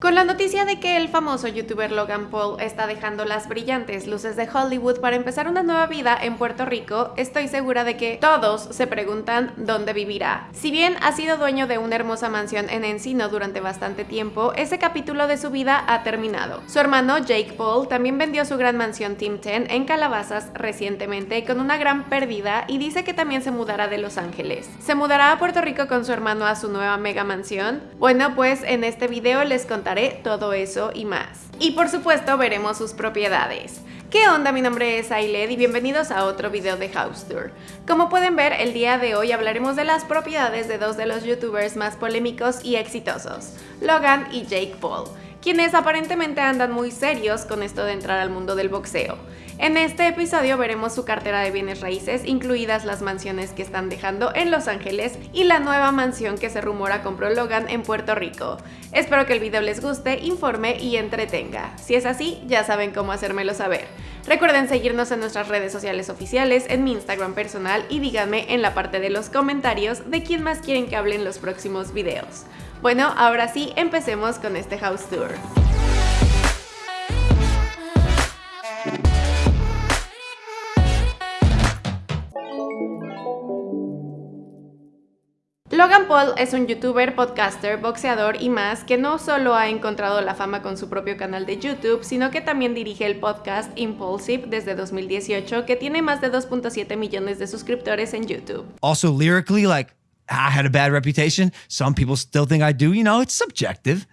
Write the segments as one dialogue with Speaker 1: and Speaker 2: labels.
Speaker 1: Con la noticia de que el famoso youtuber Logan Paul está dejando las brillantes luces de Hollywood para empezar una nueva vida en Puerto Rico, estoy segura de que todos se preguntan dónde vivirá. Si bien ha sido dueño de una hermosa mansión en Encino durante bastante tiempo, ese capítulo de su vida ha terminado. Su hermano Jake Paul también vendió su gran mansión Team 10 en Calabazas recientemente con una gran pérdida y dice que también se mudará de Los Ángeles. ¿Se mudará a Puerto Rico con su hermano a su nueva mega mansión? Bueno, pues en este video les contaré todo eso y más. Y por supuesto veremos sus propiedades. ¿Qué onda? Mi nombre es Ailed y bienvenidos a otro video de House Tour. Como pueden ver, el día de hoy hablaremos de las propiedades de dos de los youtubers más polémicos y exitosos, Logan y Jake Paul, quienes aparentemente andan muy serios con esto de entrar al mundo del boxeo. En este episodio veremos su cartera de bienes raíces, incluidas las mansiones que están dejando en Los Ángeles y la nueva mansión que se rumora compró Logan en Puerto Rico. Espero que el video les guste, informe y entretenga. Si es así, ya saben cómo hacérmelo saber. Recuerden seguirnos en nuestras redes sociales oficiales, en mi Instagram personal y díganme en la parte de los comentarios de quién más quieren que hable en los próximos videos. Bueno, ahora sí, empecemos con este house tour. Logan Paul es un youtuber, podcaster, boxeador y más que no solo ha encontrado la fama con su propio canal de YouTube, sino que también dirige el podcast Impulsive desde 2018, que tiene más de 2.7 millones de suscriptores en YouTube.
Speaker 2: Also lyrically like I had a bad reputation, some people still think I do, you know, it's subjective.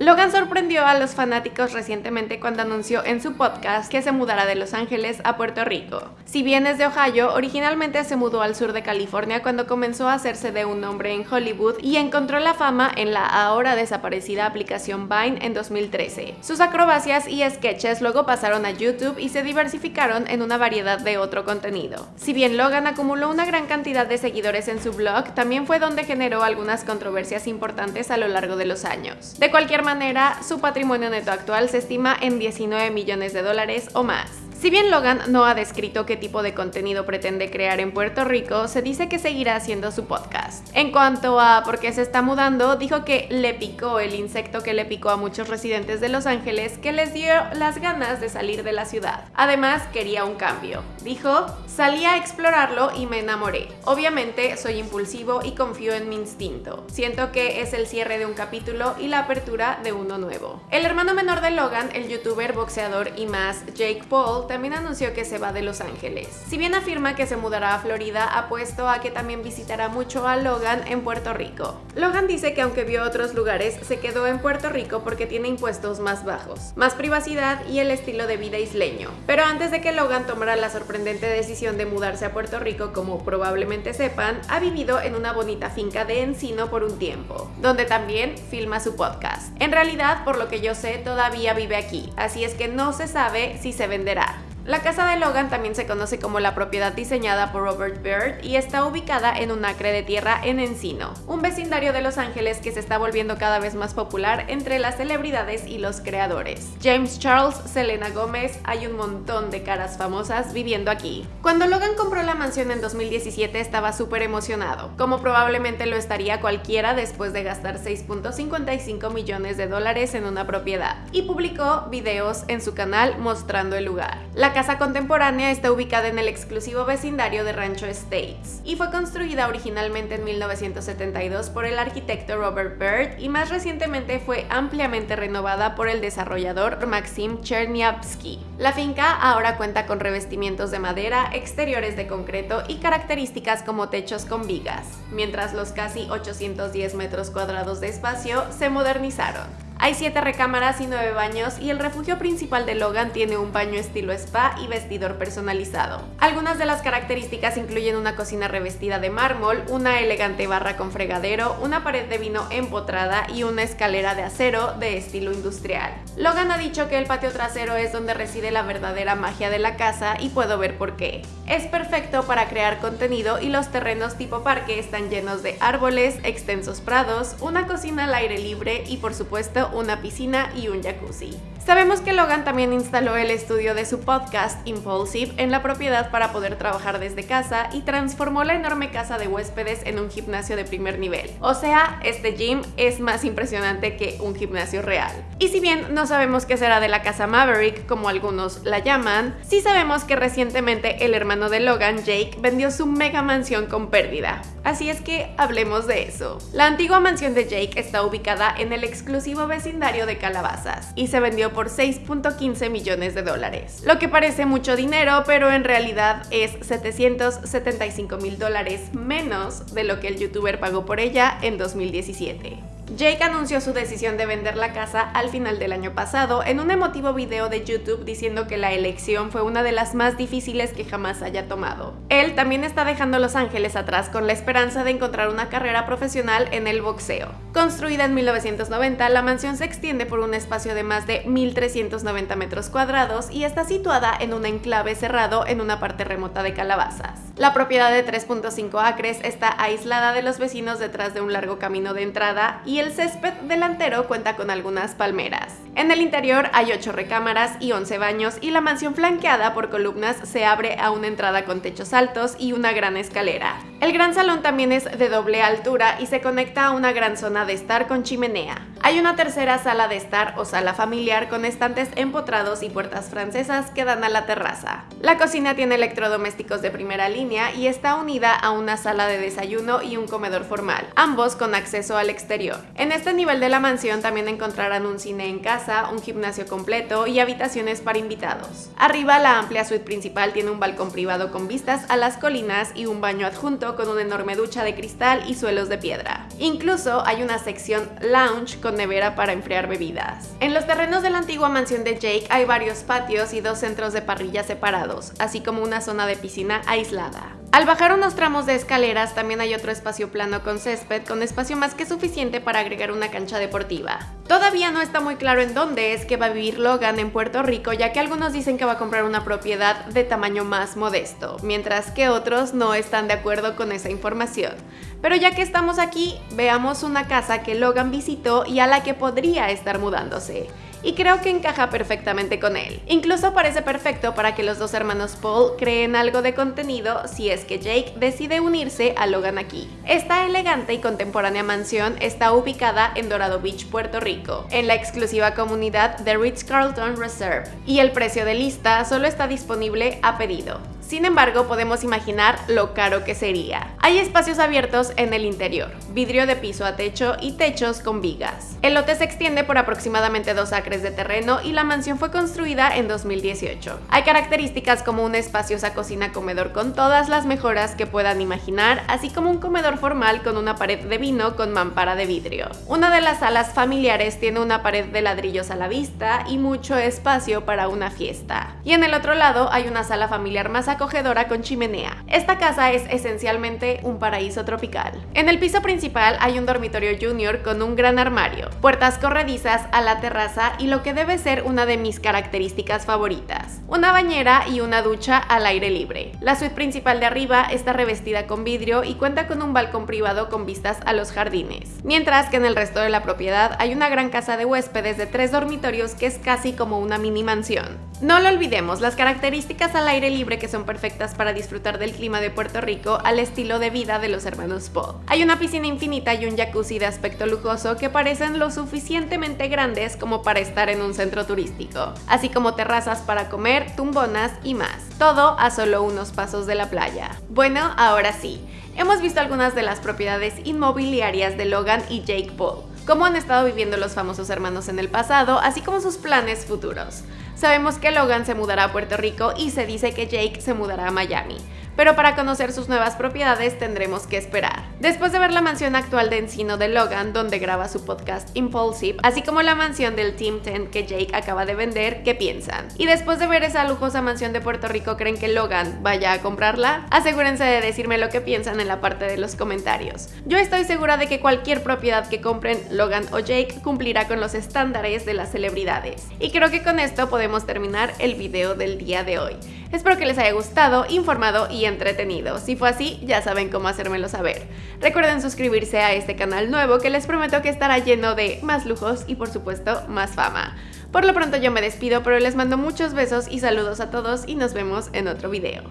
Speaker 1: Logan sorprendió a los fanáticos recientemente cuando anunció en su podcast que se mudará de Los Ángeles a Puerto Rico. Si bien es de Ohio, originalmente se mudó al sur de California cuando comenzó a hacerse de un nombre en Hollywood y encontró la fama en la ahora desaparecida aplicación Vine en 2013. Sus acrobacias y sketches luego pasaron a YouTube y se diversificaron en una variedad de otro contenido. Si bien Logan acumuló una gran cantidad de seguidores en su blog, también fue donde generó algunas controversias importantes a lo largo de los años. De cualquier manera, su patrimonio neto actual se estima en 19 millones de dólares o más. Si bien Logan no ha descrito qué tipo de contenido pretende crear en Puerto Rico, se dice que seguirá haciendo su podcast. En cuanto a por qué se está mudando, dijo que le picó el insecto que le picó a muchos residentes de Los Ángeles que les dio las ganas de salir de la ciudad. Además, quería un cambio. Dijo, salí a explorarlo y me enamoré. Obviamente soy impulsivo y confío en mi instinto. Siento que es el cierre de un capítulo y la apertura de uno nuevo. El hermano menor de Logan, el youtuber, boxeador y más, Jake Paul, también anunció que se va de Los Ángeles. Si bien afirma que se mudará a Florida, apuesto a que también visitará mucho a Logan en Puerto Rico. Logan dice que aunque vio otros lugares, se quedó en Puerto Rico porque tiene impuestos más bajos, más privacidad y el estilo de vida isleño. Pero antes de que Logan tomara la sorprendente decisión de mudarse a Puerto Rico, como probablemente sepan, ha vivido en una bonita finca de Encino por un tiempo, donde también filma su podcast. En realidad, por lo que yo sé, todavía vive aquí, así es que no se sabe si se venderá. La casa de Logan también se conoce como la propiedad diseñada por Robert Byrd y está ubicada en un acre de tierra en Encino, un vecindario de Los Ángeles que se está volviendo cada vez más popular entre las celebridades y los creadores. James Charles, Selena Gómez, hay un montón de caras famosas viviendo aquí. Cuando Logan compró la mansión en 2017 estaba súper emocionado, como probablemente lo estaría cualquiera después de gastar 6.55 millones de dólares en una propiedad, y publicó videos en su canal mostrando el lugar. Casa contemporánea está ubicada en el exclusivo vecindario de Rancho Estates y fue construida originalmente en 1972 por el arquitecto Robert Byrd y más recientemente fue ampliamente renovada por el desarrollador Maxim Chernyavsky. La finca ahora cuenta con revestimientos de madera, exteriores de concreto y características como techos con vigas, mientras los casi 810 metros cuadrados de espacio se modernizaron. Hay 7 recámaras y 9 baños y el refugio principal de Logan tiene un baño estilo spa y vestidor personalizado. Algunas de las características incluyen una cocina revestida de mármol, una elegante barra con fregadero, una pared de vino empotrada y una escalera de acero de estilo industrial. Logan ha dicho que el patio trasero es donde reside la verdadera magia de la casa y puedo ver por qué. Es perfecto para crear contenido y los terrenos tipo parque están llenos de árboles, extensos prados, una cocina al aire libre y por supuesto una piscina y un jacuzzi. Sabemos que Logan también instaló el estudio de su podcast Impulsive en la propiedad para poder trabajar desde casa y transformó la enorme casa de huéspedes en un gimnasio de primer nivel. O sea, este gym es más impresionante que un gimnasio real. Y si bien no sabemos qué será de la casa Maverick, como algunos la llaman, sí sabemos que recientemente el hermano de Logan, Jake, vendió su mega mansión con pérdida. Así es que hablemos de eso. La antigua mansión de Jake está ubicada en el exclusivo vecindario de Calabazas y se vendió por 6.15 millones de dólares. Lo que parece mucho dinero, pero en realidad es 775 mil dólares menos de lo que el youtuber pagó por ella en 2017. Jake anunció su decisión de vender la casa al final del año pasado en un emotivo video de YouTube diciendo que la elección fue una de las más difíciles que jamás haya tomado. Él también está dejando Los Ángeles atrás con la esperanza de encontrar una carrera profesional en el boxeo. Construida en 1990, la mansión se extiende por un espacio de más de 1.390 metros cuadrados y está situada en un enclave cerrado en una parte remota de Calabazas. La propiedad de 3.5 acres está aislada de los vecinos detrás de un largo camino de entrada y el césped delantero cuenta con algunas palmeras. En el interior hay 8 recámaras y 11 baños y la mansión flanqueada por columnas se abre a una entrada con techos altos y una gran escalera. El gran salón también es de doble altura y se conecta a una gran zona de estar con chimenea. Hay una tercera sala de estar o sala familiar con estantes empotrados y puertas francesas que dan a la terraza. La cocina tiene electrodomésticos de primera línea y está unida a una sala de desayuno y un comedor formal, ambos con acceso al exterior. En este nivel de la mansión también encontrarán un cine en casa, un gimnasio completo y habitaciones para invitados. Arriba la amplia suite principal tiene un balcón privado con vistas a las colinas y un baño adjunto con una enorme ducha de cristal y suelos de piedra. Incluso hay una sección lounge con nevera para enfriar bebidas. En los terrenos de la antigua mansión de Jake hay varios patios y dos centros de parrilla separados, así como una zona de piscina aislada. Al bajar unos tramos de escaleras también hay otro espacio plano con césped con espacio más que suficiente para agregar una cancha deportiva. Todavía no está muy claro en dónde es que va a vivir Logan en Puerto Rico ya que algunos dicen que va a comprar una propiedad de tamaño más modesto, mientras que otros no están de acuerdo con esa información. Pero ya que estamos aquí, veamos una casa que Logan visitó y a la que podría estar mudándose y creo que encaja perfectamente con él. Incluso parece perfecto para que los dos hermanos Paul creen algo de contenido si es que Jake decide unirse a Logan aquí. Esta elegante y contemporánea mansión está ubicada en Dorado Beach, Puerto Rico, en la exclusiva comunidad de Ritz-Carlton Reserve, y el precio de lista solo está disponible a pedido. Sin embargo, podemos imaginar lo caro que sería. Hay espacios abiertos en el interior, vidrio de piso a techo y techos con vigas. El lote se extiende por aproximadamente 2 acres de terreno y la mansión fue construida en 2018. Hay características como una espaciosa cocina-comedor con todas las mejoras que puedan imaginar, así como un comedor formal con una pared de vino con mampara de vidrio. Una de las salas familiares tiene una pared de ladrillos a la vista y mucho espacio para una fiesta. Y en el otro lado hay una sala familiar más acogedora con chimenea. Esta casa es esencialmente un paraíso tropical. En el piso principal hay un dormitorio junior con un gran armario, puertas corredizas a la terraza y lo que debe ser una de mis características favoritas, una bañera y una ducha al aire libre. La suite principal de arriba está revestida con vidrio y cuenta con un balcón privado con vistas a los jardines, mientras que en el resto de la propiedad hay una gran casa de huéspedes de tres dormitorios que es casi como una mini mansión. No lo olvidemos, las características al aire libre que son perfectas para disfrutar del clima de Puerto Rico al estilo de vida de los hermanos Paul. Hay una piscina infinita y un jacuzzi de aspecto lujoso que parecen lo suficientemente grandes como para estar en un centro turístico, así como terrazas para comer, tumbonas y más. Todo a solo unos pasos de la playa. Bueno, ahora sí, hemos visto algunas de las propiedades inmobiliarias de Logan y Jake Paul cómo han estado viviendo los famosos hermanos en el pasado, así como sus planes futuros. Sabemos que Logan se mudará a Puerto Rico y se dice que Jake se mudará a Miami pero para conocer sus nuevas propiedades tendremos que esperar. Después de ver la mansión actual de Encino de Logan, donde graba su podcast Impulsive, así como la mansión del Team 10 que Jake acaba de vender, ¿qué piensan? Y después de ver esa lujosa mansión de Puerto Rico, ¿creen que Logan vaya a comprarla? Asegúrense de decirme lo que piensan en la parte de los comentarios. Yo estoy segura de que cualquier propiedad que compren Logan o Jake cumplirá con los estándares de las celebridades. Y creo que con esto podemos terminar el video del día de hoy. Espero que les haya gustado, informado y entretenido. Si fue así, ya saben cómo hacérmelo saber. Recuerden suscribirse a este canal nuevo que les prometo que estará lleno de más lujos y por supuesto más fama. Por lo pronto yo me despido, pero les mando muchos besos y saludos a todos y nos vemos en otro video.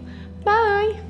Speaker 1: Bye!